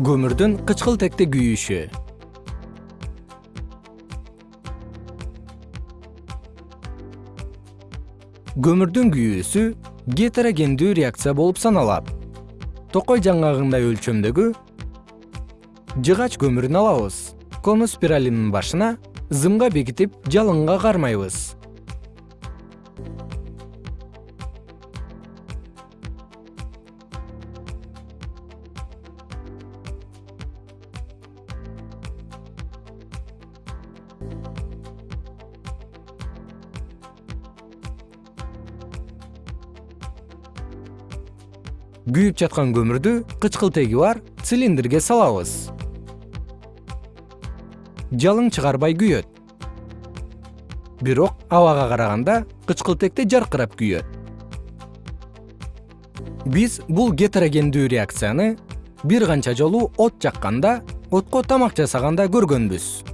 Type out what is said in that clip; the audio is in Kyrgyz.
көмүрдүн кычкылтекте күйүшү. Көмүрдүн күйүүсү гетерогендүү реакция болуп саналат. Токой жаңгагындай өлчөмдөгү жыгач көмүрүн алабыз. Конус спиралинин башына зымга бекитип жалынга кармайбыз күйүп жаткан көмүрдү кычкылтеги бар цилиндрге салабыз. Жалын чыгарбай күйөт. Бирок абага караганда кычкылтекте жаркырап күйөт. Биз бул гетерогендүү реакцияны бир канча жолу от жакканда отко тамак жасаганда көргөнбүз